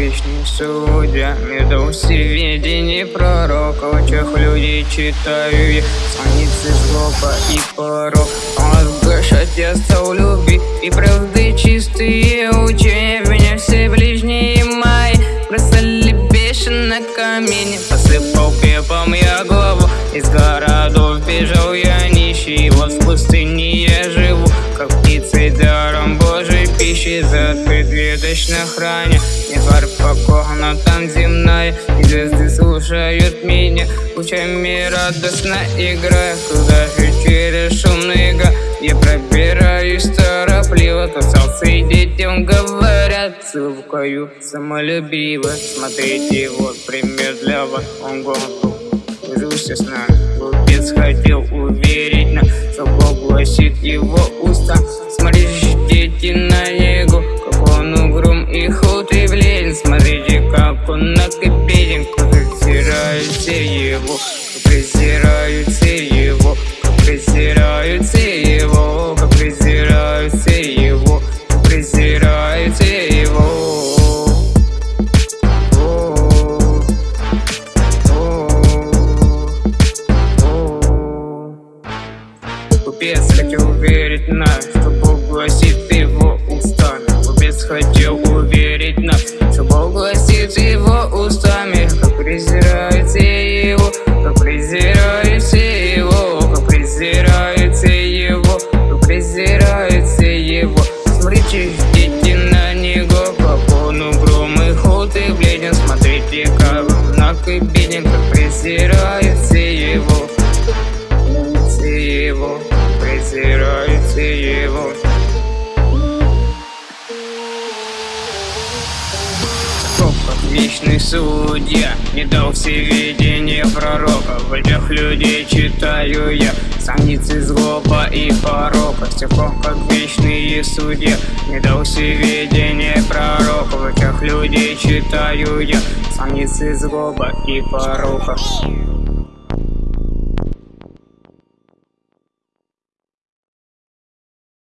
вечный судья Не дал сведений пророка В очах людей читаю я Страницы злоба и порог я стал любви И правды чистые учения Меня все ближние мои Бросали бешено камень Посыпал пепом я голову Из городов бежал я нищий Вот в пустыне За предветочно храня Не фар покорна там земная И звезды слушают меня. Лучами радостно играя Куда же через шумный га Я пробираюсь торопливо Касался и детям говорят. Целукаю самолюбиво Смотрите, вот пример для вас. Он город Жился с нами Глупец хотел уверить нас Что гласит его уста? Смотрите, дети на него Как он угрюм и худ Смотрите, как он накипелен Как презирают все его Как презирают все его Как презирают все его Как презирают все его Как презирают все его Купец хотел верить нас, что Бог гласит его устами. Купец хотел уверить нас, что Бог гласит его устами. Как презирает все его, как презирает все его Как презирает все его, как презирает все его. Смотрите, дети на него, как он угрюм и худ и бледен. Смотрите, как он наг и беден, как презирает презирают все его. Вечный судья, не дал все видения пророка. В этих людей читаю я страницы злоба и порока. Пор, как вечный судья, не дал все видения пророка. В этих людей читаю я страницы злоба и порока.